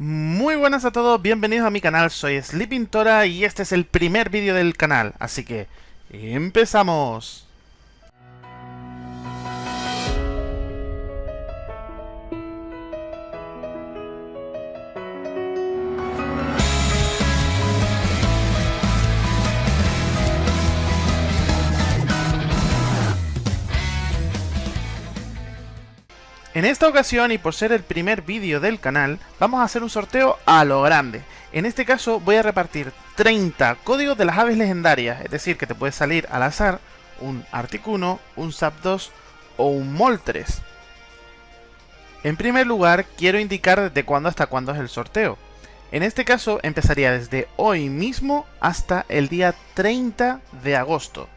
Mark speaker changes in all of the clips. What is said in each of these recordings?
Speaker 1: Muy buenas a todos, bienvenidos a mi canal, soy Sleeping Tora y este es el primer vídeo del canal, así que empezamos. En esta ocasión y por ser el primer vídeo del canal, vamos a hacer un sorteo a lo grande. En este caso voy a repartir 30 códigos de las aves legendarias, es decir, que te puede salir al azar un Articuno, un Zapdos o un Moltres. En primer lugar, quiero indicar desde cuándo hasta cuándo es el sorteo. En este caso empezaría desde hoy mismo hasta el día 30 de agosto.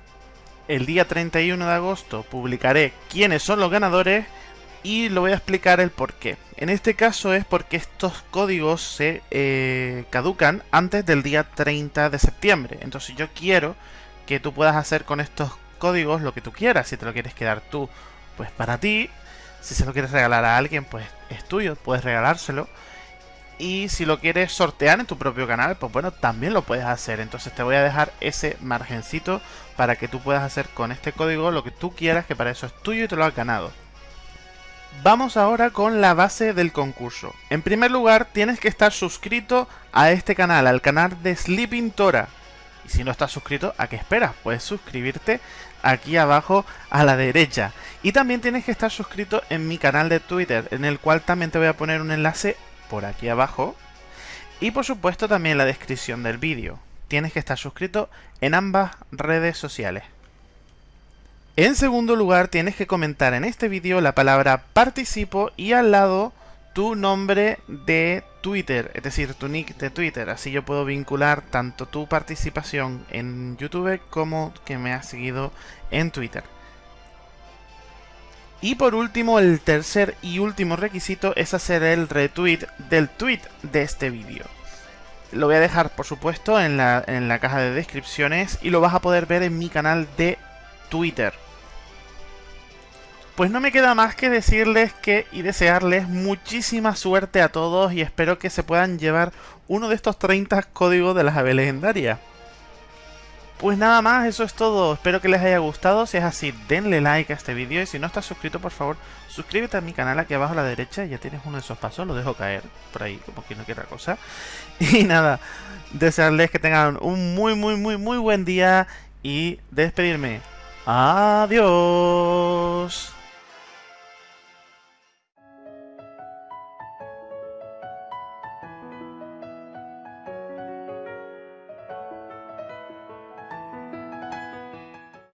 Speaker 1: El día 31 de agosto publicaré quiénes son los ganadores y lo voy a explicar el por qué. En este caso es porque estos códigos se eh, caducan antes del día 30 de septiembre. Entonces yo quiero que tú puedas hacer con estos códigos lo que tú quieras. Si te lo quieres quedar tú, pues para ti. Si se lo quieres regalar a alguien, pues es tuyo, puedes regalárselo. Y si lo quieres sortear en tu propio canal, pues bueno, también lo puedes hacer. Entonces te voy a dejar ese margencito para que tú puedas hacer con este código lo que tú quieras, que para eso es tuyo y te lo has ganado. Vamos ahora con la base del concurso. En primer lugar, tienes que estar suscrito a este canal, al canal de Sleeping Tora. Y si no estás suscrito, ¿a qué esperas? Puedes suscribirte aquí abajo a la derecha. Y también tienes que estar suscrito en mi canal de Twitter, en el cual también te voy a poner un enlace por aquí abajo. Y por supuesto también en la descripción del vídeo. Tienes que estar suscrito en ambas redes sociales. En segundo lugar, tienes que comentar en este vídeo la palabra participo y al lado tu nombre de Twitter, es decir, tu nick de Twitter. Así yo puedo vincular tanto tu participación en YouTube como que me has seguido en Twitter. Y por último, el tercer y último requisito es hacer el retweet del tweet de este vídeo. Lo voy a dejar, por supuesto, en la, en la caja de descripciones y lo vas a poder ver en mi canal de Twitter. Pues no me queda más que decirles que y desearles muchísima suerte a todos y espero que se puedan llevar uno de estos 30 códigos de las aves legendarias. Pues nada más, eso es todo. Espero que les haya gustado. Si es así, denle like a este vídeo. Y si no estás suscrito, por favor, suscríbete a mi canal aquí abajo a la derecha. Ya tienes uno de esos pasos, lo dejo caer por ahí, como que no quiera cosa. Y nada, desearles que tengan un muy, muy, muy, muy buen día. Y despedirme. Adiós.